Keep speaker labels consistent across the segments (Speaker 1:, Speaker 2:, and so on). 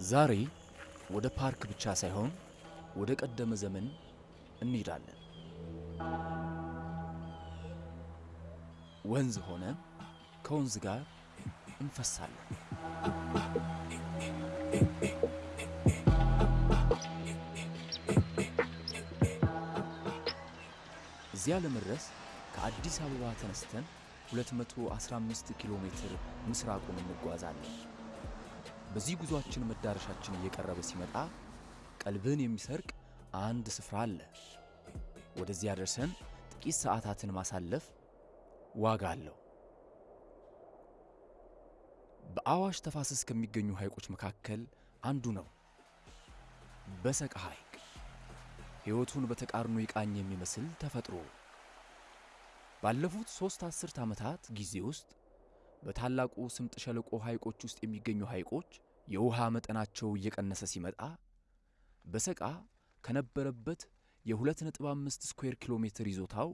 Speaker 1: ዛሬ ወደ ፓርክ ብቻ ሳይሆን ወደ ቀደመ ዘመን እንሄዳለን። ወንዝ ሆነን ከወንዝ ጋር እንፈሳለን። እዚያ ለመድረስ ከአዲስ አበባ ተነስተን 215 ኪሎ ሜትር ምስራቁን እንጓዛለን። በዚህ ጉዟችን መዳረሻችን እየቀረበ ሲመጣ ቀልብን የሚሰርቅ አንድ ስፍራ አለ። ወደዚያ ደርሰን ጥቂት ሰዓታትን ማሳለፍ ዋጋ አለው። በአዋሽ ተፋሰስ ከሚገኙ ሐይቆች መካከል አንዱ ነው በሰቃ ሐይቅ። ሕይወቱን በተቃርኖ ይቃኝ የሚመስል ተፈጥሮ ባለፉት ሦስት አስርት ዓመታት ጊዜ ውስጥ በታላቁ ስምጥ ሸለቆ ሐይቆች ውስጥ የሚገኙ ሐይቆች የውሃ መጠናቸው እየቀነሰ ሲመጣ በሰቃ ከነበረበት የ2.5 ስኩዌር ኪሎ ሜትር ይዞታው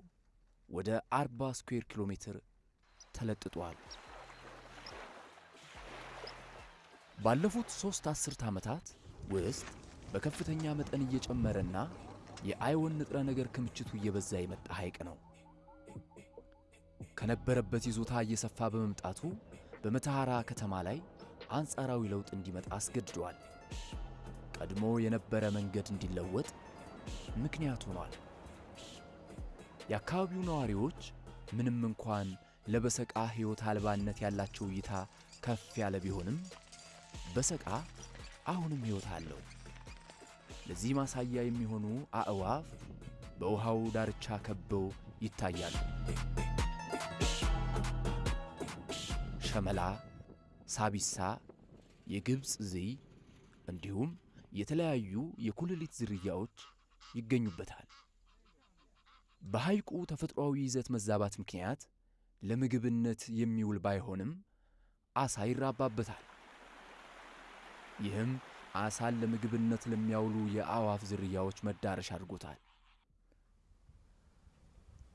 Speaker 1: ወደ 40 ስኩዌር ኪሎ ሜትር ተለጥጧል። ባለፉት ሦስት አስርት ዓመታት ውስጥ በከፍተኛ መጠን እየጨመረና የአይወን ንጥረ ነገር ክምችቱ እየበዛ የመጣ ሐይቅ ነው። ከነበረበት ይዞታ እየሰፋ በመምጣቱ በመተሐራ ከተማ ላይ አንጻራዊ ለውጥ እንዲመጣ አስገድዷል። ቀድሞ የነበረ መንገድ እንዲለወጥ ምክንያት ሆኗል። የአካባቢው ነዋሪዎች ምንም እንኳን ለበሰቃ ሕይወት አልባነት ያላቸው እይታ ከፍ ያለ ቢሆንም በሰቃ አሁንም ሕይወት አለው። ለዚህ ማሳያ የሚሆኑ አዕዋፍ በውሃው ዳርቻ ከበው ይታያሉ። ሸመላ፣ ሳቢሳ፣ የግብፅ ዝይ እንዲሁም የተለያዩ የኩልሊት ዝርያዎች ይገኙበታል። በሐይቁ ተፈጥሯዊ ይዘት መዛባት ምክንያት ለምግብነት የሚውል ባይሆንም ዓሣ ይራባበታል። ይህም ዓሣን ለምግብነት ለሚያውሉ የአዕዋፍ ዝርያዎች መዳረሻ አድርጎታል።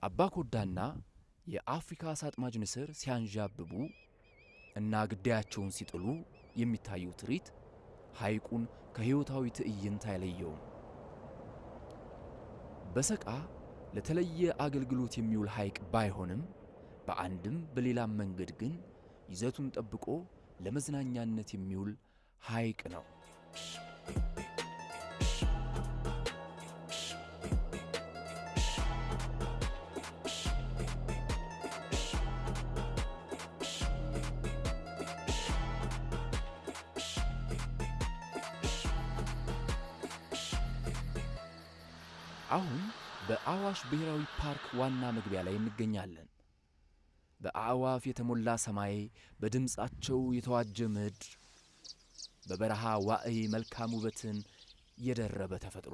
Speaker 1: አባኮዳና የአፍሪካ ዓሣ አጥማጅ ንስር ሲያንዣብቡ እና ግዳያቸውን ሲጥሉ የሚታየው ትርኢት ሐይቁን ከሕይወታዊ ትዕይንት አይለየውም። በሰቃ ለተለየ አገልግሎት የሚውል ሐይቅ ባይሆንም በአንድም በሌላም መንገድ ግን ይዘቱን ጠብቆ ለመዝናኛነት የሚውል ሐይቅ ነው። በአዋሽ ብሔራዊ ፓርክ ዋና መግቢያ ላይ እንገኛለን። በአዕዋፍ የተሞላ ሰማይ፣ በድምፃቸው የተዋጀ ምድር፣ በበረሃ ዋዕይ መልካም ውበትን የደረበ ተፈጥሮ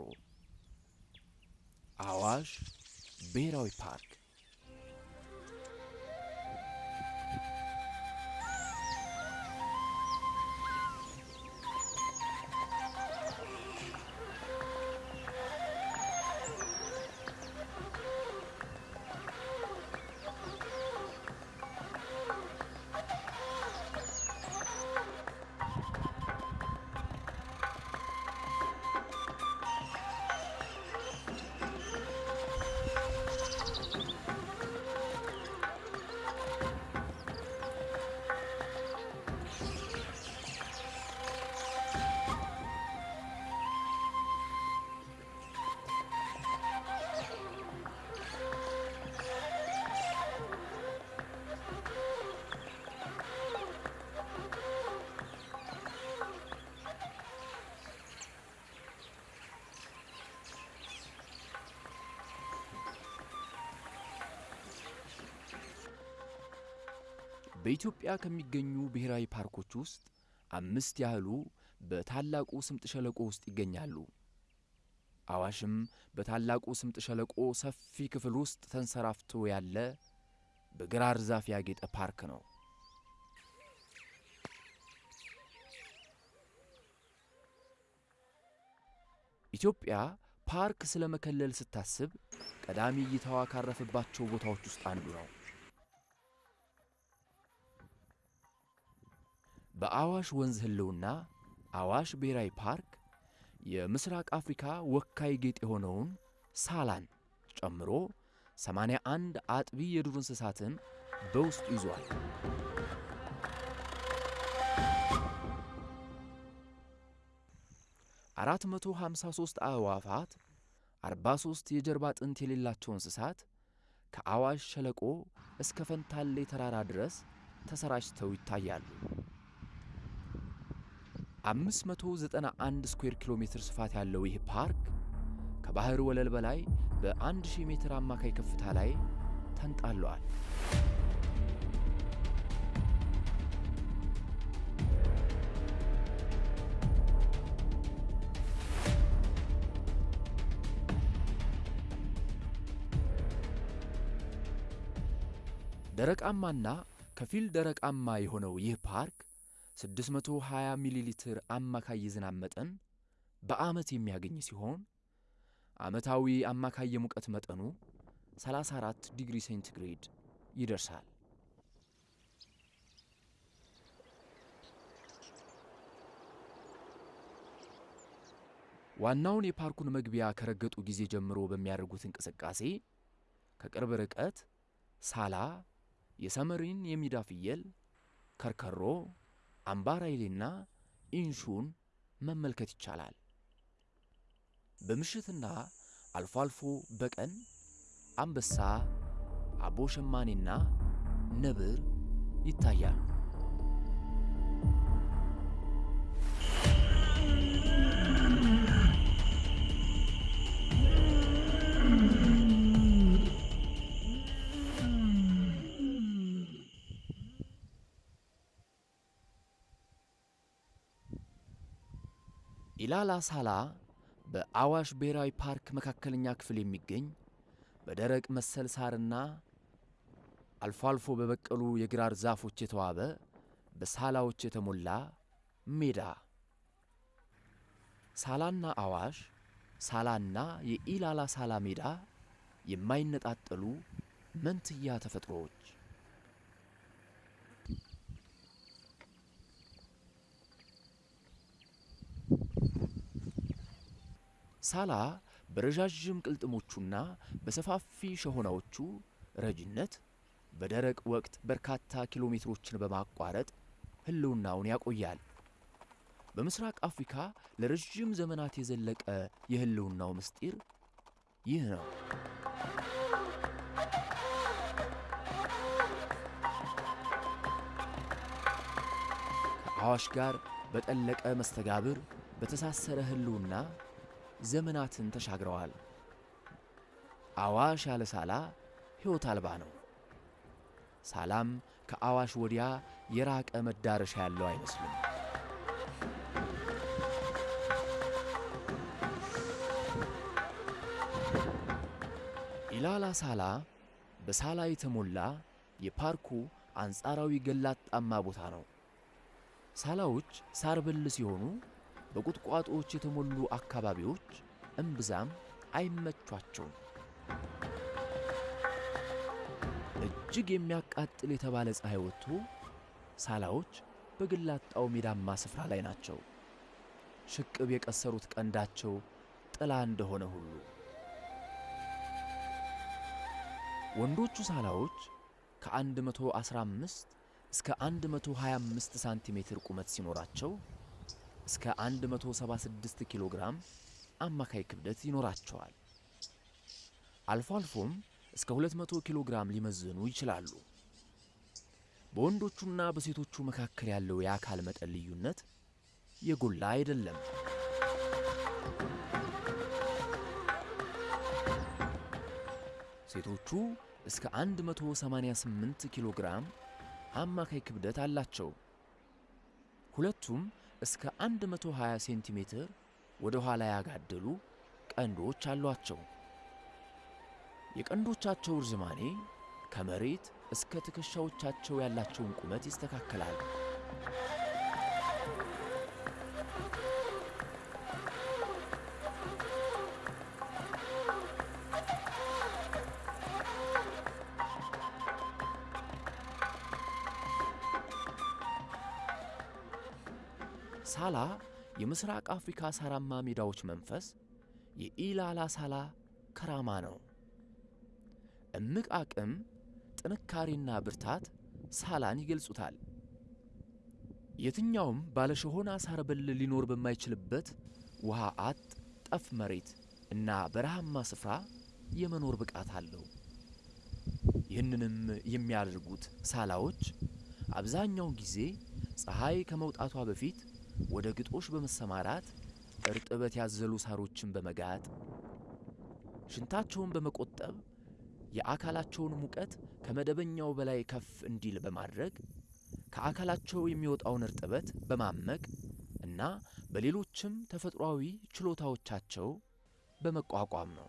Speaker 1: አዋሽ ብሔራዊ ፓርክ በኢትዮጵያ ከሚገኙ ብሔራዊ ፓርኮች ውስጥ አምስት ያህሉ በታላቁ ስምጥ ሸለቆ ውስጥ ይገኛሉ። አዋሽም በታላቁ ስምጥ ሸለቆ ሰፊ ክፍል ውስጥ ተንሰራፍቶ ያለ በግራር ዛፍ ያጌጠ ፓርክ ነው። ኢትዮጵያ ፓርክ ስለ መከለል ስታስብ ቀዳሚ እይታዋ ካረፈባቸው ቦታዎች ውስጥ አንዱ ነው። በአዋሽ ወንዝ ህልውና አዋሽ ብሔራዊ ፓርክ የምስራቅ አፍሪካ ወካይ ጌጥ የሆነውን ሳላን ጨምሮ 81 አጥቢ የዱር እንስሳትን በውስጡ ይዟል። አራት መቶ ሃምሳ ሦስት አዕዋፋት፣ 43 የጀርባ አጥንት የሌላቸው እንስሳት ከአዋሽ ሸለቆ እስከ ፈንታሌ ተራራ ድረስ ተሰራጭተው ይታያሉ። 591 ስኩዌር ኪሎ ሜትር ስፋት ያለው ይህ ፓርክ ከባህር ወለል በላይ በ1000 ሜትር አማካይ ከፍታ ላይ ተንጣለዋል። ደረቃማና ከፊል ደረቃማ የሆነው ይህ ፓርክ 620 ሚሊ ሊትር አማካይ የዝናብ መጠን በዓመት የሚያገኝ ሲሆን ዓመታዊ አማካይ የሙቀት መጠኑ 34 ዲግሪ ሴንቲግሬድ ይደርሳል። ዋናውን የፓርኩን መግቢያ ከረገጡ ጊዜ ጀምሮ በሚያደርጉት እንቅስቃሴ ከቅርብ ርቀት ሳላ፣ የሰመሪን የሜዳ ፍየል፣ ከርከሮ፣ አምባራይሌና ኢንሹን መመልከት ይቻላል። በምሽትና አልፎ አልፎ በቀን አንበሳ፣ አቦ ሸማኔና ነብር ይታያሉ። ኢላላ ሳላ በአዋሽ ብሔራዊ ፓርክ መካከለኛ ክፍል የሚገኝ በደረቅ መሰል ሳርና አልፎ አልፎ በበቀሉ የግራር ዛፎች የተዋበ በሳላዎች የተሞላ ሜዳ። ሳላና አዋሽ፣ ሳላና የኢላላ ሳላ ሜዳ የማይነጣጠሉ መንትያ ተፈጥሮዎች። ሳላ በረዣዥም ቅልጥሞቹና በሰፋፊ ሸሆናዎቹ ረጅነት በደረቅ ወቅት በርካታ ኪሎ ሜትሮችን በማቋረጥ ሕልውናውን ያቆያል። በምስራቅ አፍሪካ ለረዥም ዘመናት የዘለቀ የሕልውናው ምስጢር ይህ ነው። ከአዋሽ ጋር በጠለቀ መስተጋብር በተሳሰረ ሕልውና ዘመናትን ተሻግረዋል። አዋሽ ያለ ሳላ ሕይወት አልባ ነው። ሳላም ከአዋሽ ወዲያ የራቀ መዳረሻ ያለው አይመስልም። ኢላላ ሳላ በሳላ የተሞላ የፓርኩ አንጻራዊ ገላጣማ ቦታ ነው። ሳላዎች ሳር ብል ሲሆኑ በቁጥቋጦዎች የተሞሉ አካባቢዎች እምብዛም አይመቿቸውም። እጅግ የሚያቃጥል የተባለ ፀሐይ ወጥቶ ሳላዎች በግላጣው ሜዳማ ስፍራ ላይ ናቸው። ሽቅብ የቀሰሩት ቀንዳቸው ጥላ እንደሆነ ሁሉ ወንዶቹ ሳላዎች ከ115 እስከ 125 ሳንቲሜትር ቁመት ሲኖራቸው እስከ 176 ኪሎ ግራም አማካይ ክብደት ይኖራቸዋል። አልፎ አልፎም እስከ 200 ኪሎ ግራም ሊመዝኑ ይችላሉ። በወንዶቹና በሴቶቹ መካከል ያለው የአካል መጠን ልዩነት የጎላ አይደለም። ሴቶቹ እስከ 188 ኪሎ ግራም አማካይ ክብደት አላቸው። ሁለቱም እስከ 120 ሴንቲሜትር ወደ ኋላ ያጋደሉ ቀንዶች አሏቸው። የቀንዶቻቸው ርዝማኔ ከመሬት እስከ ትከሻዎቻቸው ያላቸውን ቁመት ይስተካከላል። ሳላ የምስራቅ አፍሪካ ሳራማ ሜዳዎች መንፈስ የኢላላ ሳላ ከራማ ነው። እምቅ አቅም፣ ጥንካሬና ብርታት ሳላን ይገልጹታል። የትኛውም ባለሸሆና ሳር በል ሊኖር በማይችልበት ውሃ አጥ ጠፍ መሬት እና በረሃማ ስፍራ የመኖር ብቃት አለው። ይህንንም የሚያደርጉት ሳላዎች አብዛኛውን ጊዜ ፀሐይ ከመውጣቷ በፊት ወደ ግጦሽ በመሰማራት እርጥበት ያዘሉ ሳሮችን በመጋጥ ሽንታቸውን በመቆጠብ የአካላቸውን ሙቀት ከመደበኛው በላይ ከፍ እንዲል በማድረግ ከአካላቸው የሚወጣውን እርጥበት በማመቅ እና በሌሎችም ተፈጥሯዊ ችሎታዎቻቸው በመቋቋም ነው።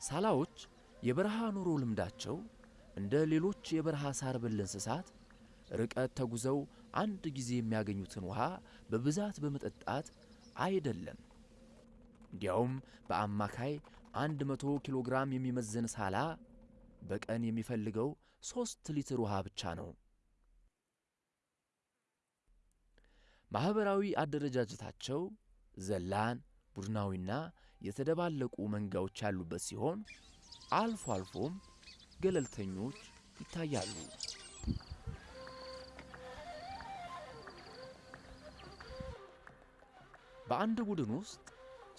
Speaker 1: ሳላዎች የበረሃ ኑሮ ልምዳቸው እንደ ሌሎች የበረሃ ሳር በል እንስሳት ርቀት ተጉዘው አንድ ጊዜ የሚያገኙትን ውሃ በብዛት በመጠጣት አይደለም። እንዲያውም በአማካይ አንድ መቶ ኪሎ ግራም የሚመዝን ሳላ በቀን የሚፈልገው ሦስት ሊትር ውሃ ብቻ ነው። ማኅበራዊ አደረጃጀታቸው ዘላን፣ ቡድናዊና የተደባለቁ መንጋዎች ያሉበት ሲሆን አልፎ አልፎም ገለልተኞች ይታያሉ። በአንድ ቡድን ውስጥ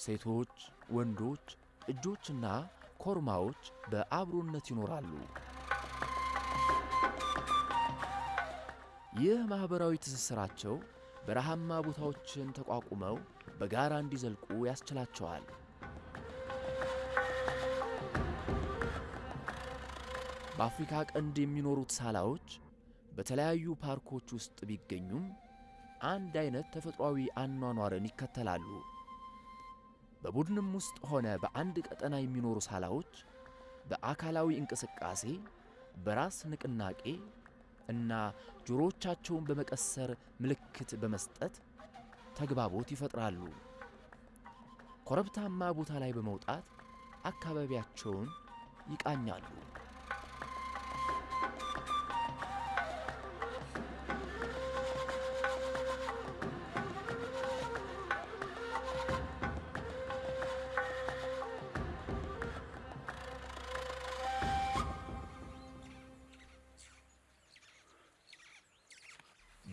Speaker 1: ሴቶች፣ ወንዶች፣ ጥጆችና ኮርማዎች በአብሮነት ይኖራሉ። ይህ ማኅበራዊ ትስስራቸው በረሃማ ቦታዎችን ተቋቁመው በጋራ እንዲዘልቁ ያስችላቸዋል። በአፍሪካ ቀንድ የሚኖሩት ሳላዎች በተለያዩ ፓርኮች ውስጥ ቢገኙም አንድ አይነት ተፈጥሯዊ አኗኗርን ይከተላሉ። በቡድንም ውስጥ ሆነ በአንድ ቀጠና የሚኖሩ ሳላዎች በአካላዊ እንቅስቃሴ፣ በራስ ንቅናቄ እና ጆሮዎቻቸውን በመቀሰር ምልክት በመስጠት ተግባቦት ይፈጥራሉ። ኮረብታማ ቦታ ላይ በመውጣት አካባቢያቸውን ይቃኛሉ።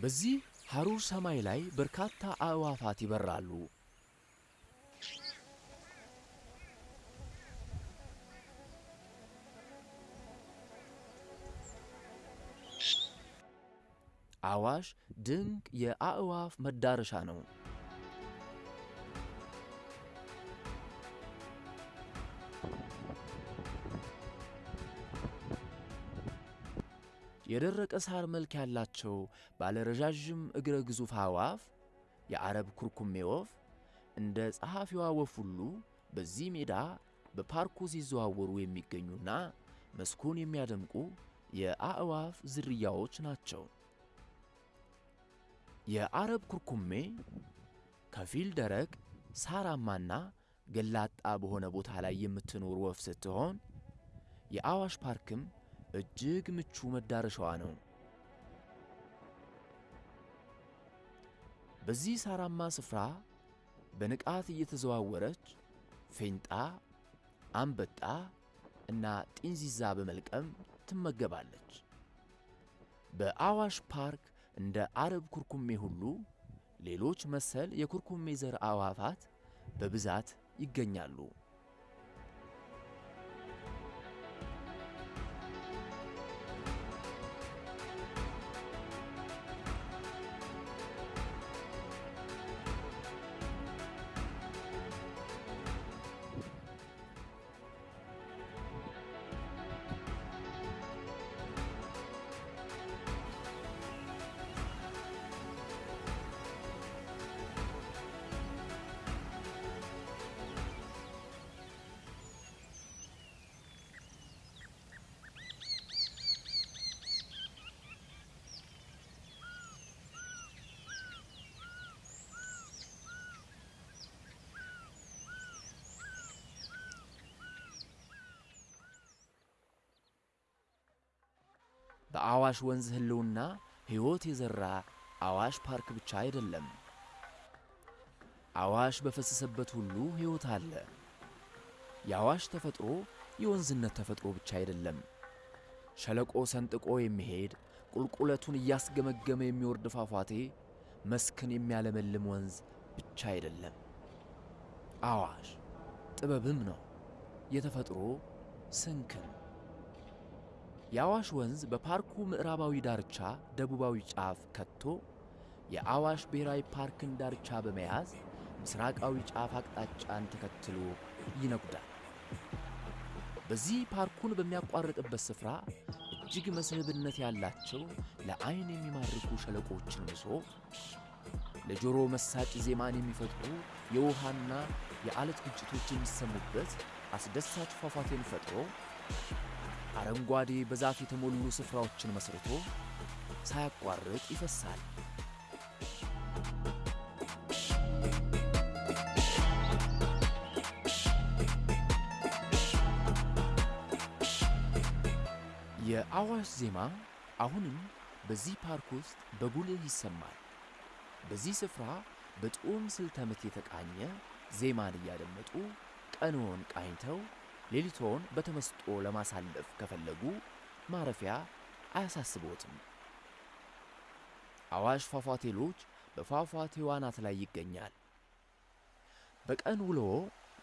Speaker 1: በዚህ ሐሩር ሰማይ ላይ በርካታ አዕዋፋት ይበራሉ። አዋሽ ድንቅ የአዕዋፍ መዳረሻ ነው። የደረቀ ሳር መልክ ያላቸው ባለረዣዥም እግረ ግዙፍ አዕዋፍ የአረብ ኩርኩሜ ወፍ እንደ ጸሐፊዋ ወፍ ሁሉ በዚህ ሜዳ በፓርኩ ሲዘዋወሩ የሚገኙና መስኩን የሚያደምቁ የአዕዋፍ ዝርያዎች ናቸው። የአረብ ኩርኩሜ ከፊል ደረቅ ሳራማና ገላጣ በሆነ ቦታ ላይ የምትኖር ወፍ ስትሆን የአዋሽ ፓርክም እጅግ ምቹ መዳረሻዋ ነው። በዚህ ሳራማ ስፍራ በንቃት እየተዘዋወረች ፌንጣ፣ አንበጣ እና ጢንዚዛ በመልቀም ትመገባለች። በአዋሽ ፓርክ እንደ አረብ ኩርኩሜ ሁሉ ሌሎች መሰል የኩርኩሜ ዘር አዕዋፋት በብዛት ይገኛሉ። በአዋሽ ወንዝ ሕልውና ሕይወት የዘራ አዋሽ ፓርክ ብቻ አይደለም። አዋሽ በፈሰሰበት ሁሉ ሕይወት አለ። የአዋሽ ተፈጥሮ የወንዝነት ተፈጥሮ ብቻ አይደለም። ሸለቆ ሰንጥቆ የሚሄድ ቁልቁለቱን እያስገመገመ የሚወርድ ፏፏቴ፣ መስክን የሚያለመልም ወንዝ ብቻ አይደለም። አዋሽ ጥበብም ነው፣ የተፈጥሮ ስንክን። የአዋሽ ወንዝ በፓርኩ ምዕራባዊ ዳርቻ ደቡባዊ ጫፍ ከቶ የአዋሽ ብሔራዊ ፓርክን ዳርቻ በመያዝ ምስራቃዊ ጫፍ አቅጣጫን ተከትሎ ይነጉዳል። በዚህ ፓርኩን በሚያቋርጥበት ስፍራ እጅግ መስህብነት ያላቸው ለዓይን የሚማርኩ ሸለቆችን ምሶ ለጆሮ መሳጭ ዜማን የሚፈጥሩ የውሃና የዓለት ግጭቶች የሚሰሙበት አስደሳች ፏፏቴን ፈጥሮ አረንጓዴ በዛፍ የተሞሉ ስፍራዎችን መስርቶ ሳያቋርጥ ይፈሳል። የአዋሽ ዜማ አሁንም በዚህ ፓርክ ውስጥ በጉልህ ይሰማል። በዚህ ስፍራ በጥዑም ስልተ ምት የተቃኘ ዜማን እያደመጡ ቀንዎን ቃኝተው ሌሊቶን በተመስጦ ለማሳለፍ ከፈለጉ ማረፊያ አያሳስቦትም። አዋሽ ፏፏቴ ሎጅ በፏፏቴው አናት ላይ ይገኛል። በቀን ውሎ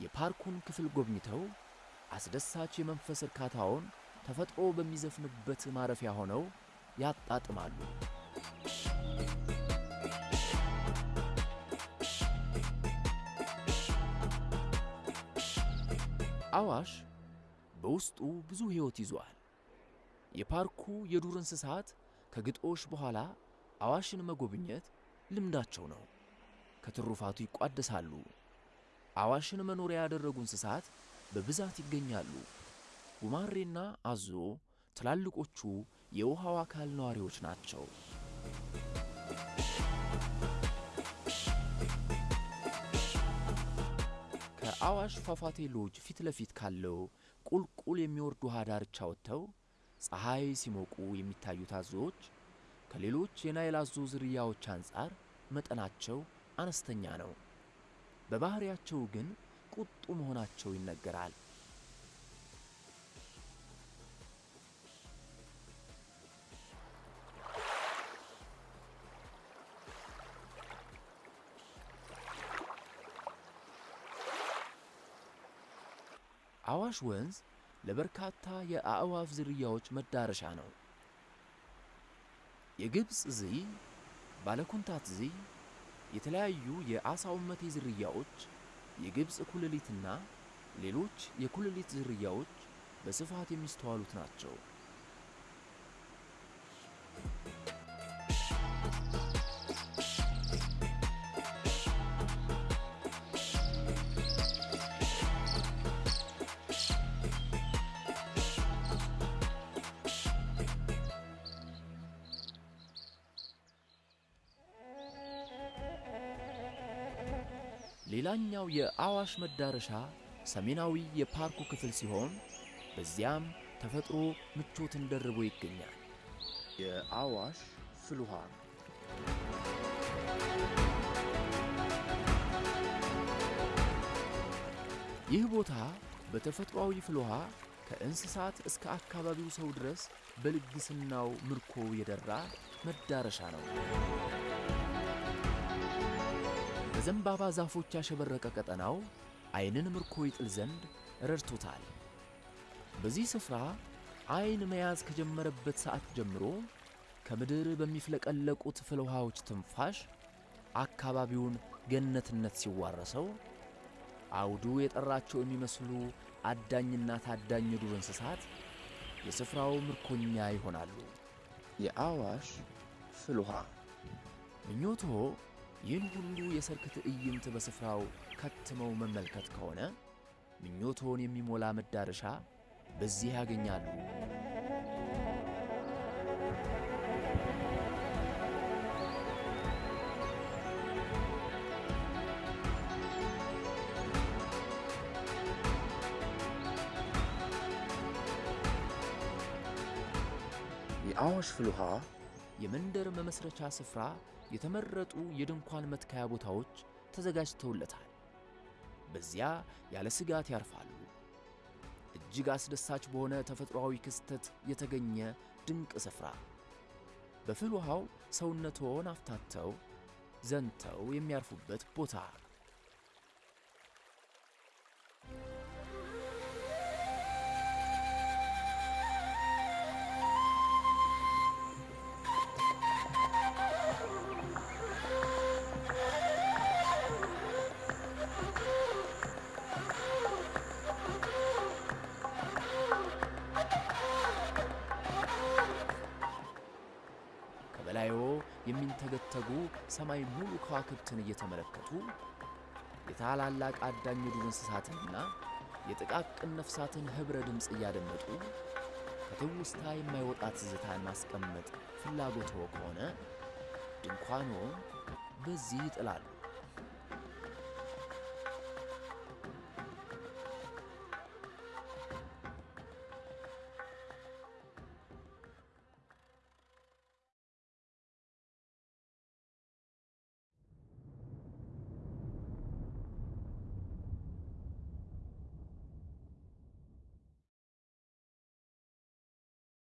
Speaker 1: የፓርኩን ክፍል ጎብኝተው አስደሳች የመንፈስ እርካታውን ተፈጥሮ በሚዘፍንበት ማረፊያ ሆነው ያጣጥማሉ። አዋሽ በውስጡ ብዙ ሕይወት ይዟል። የፓርኩ የዱር እንስሳት ከግጦሽ በኋላ አዋሽን መጎብኘት ልምዳቸው ነው። ከትሩፋቱ ይቋደሳሉ። አዋሽን መኖሪያ ያደረጉ እንስሳት በብዛት ይገኛሉ። ጉማሬና አዞ ትላልቆቹ የውሃው አካል ነዋሪዎች ናቸው። ከአዋሽ ፏፏቴ ሎጅ ፊት ለፊት ካለው ቁልቁል የሚወርድ ውሃ ዳርቻ ወጥተው ፀሐይ ሲሞቁ የሚታዩት አዞዎች ከሌሎች የናይል አዞ ዝርያዎች አንጻር መጠናቸው አነስተኛ ነው። በባህሪያቸው ግን ቁጡ መሆናቸው ይነገራል። አዋሽ ወንዝ ለበርካታ የአእዋፍ ዝርያዎች መዳረሻ ነው። የግብፅ ዝይ፣ ባለኩንታት ዝይ፣ የተለያዩ የአሳውመቴ ዝርያዎች፣ የግብፅ ኩልሊትና ሌሎች የኩልሊት ዝርያዎች በስፋት የሚስተዋሉት ናቸው። ሌላኛው የአዋሽ መዳረሻ ሰሜናዊ የፓርኩ ክፍል ሲሆን በዚያም ተፈጥሮ ምቾትን ደርቦ ይገኛል። የአዋሽ ፍልውሃ ይህ ቦታ በተፈጥሯዊ ፍልውሃ ከእንስሳት እስከ አካባቢው ሰው ድረስ በልግስናው ምርኮ የደራ መዳረሻ ነው። በዘንባባ ዛፎች ያሸበረቀ ቀጠናው ዓይንን ምርኮ ይጥል ዘንድ ረድቶታል። በዚህ ስፍራ ዓይን መያዝ ከጀመረበት ሰዓት ጀምሮ ከምድር በሚፍለቀለቁት ፍልውሃዎች ትንፋሽ አካባቢውን ገነትነት ሲዋረሰው አውዱ የጠራቸው የሚመስሉ አዳኝና ታዳኝ የዱር እንስሳት የስፍራው ምርኮኛ ይሆናሉ። የአዋሽ ፍልውሃ ምኞቶ ይህን ሁሉ የሰርክ ትዕይንት በስፍራው ከትመው መመልከት ከሆነ ምኞቶን የሚሞላ መዳረሻ በዚህ ያገኛሉ። የአዋሽ ፍል የመንደር መመስረቻ ስፍራ የተመረጡ የድንኳን መትከያ ቦታዎች ተዘጋጅተውለታል። በዚያ ያለ ስጋት ያርፋሉ። እጅግ አስደሳች በሆነ ተፈጥሯዊ ክስተት የተገኘ ድንቅ ስፍራ በፍል ውሃው ሰውነትዎን አፍታተው ዘንተው የሚያርፉበት ቦታ። ከበላይዎ የሚንተገተጉ ሰማይ ሙሉ ከዋክብትን እየተመለከቱ የታላላቅ አዳኝ የዱር እንስሳትንና የጥቃቅን ነፍሳትን ኅብረ ድምፅ እያደመጡ ከትውስታ የማይወጣ ትዝታን ማስቀመጥ ፍላጎትዎ ከሆነ ድንኳንዎን በዚህ ይጥላሉ።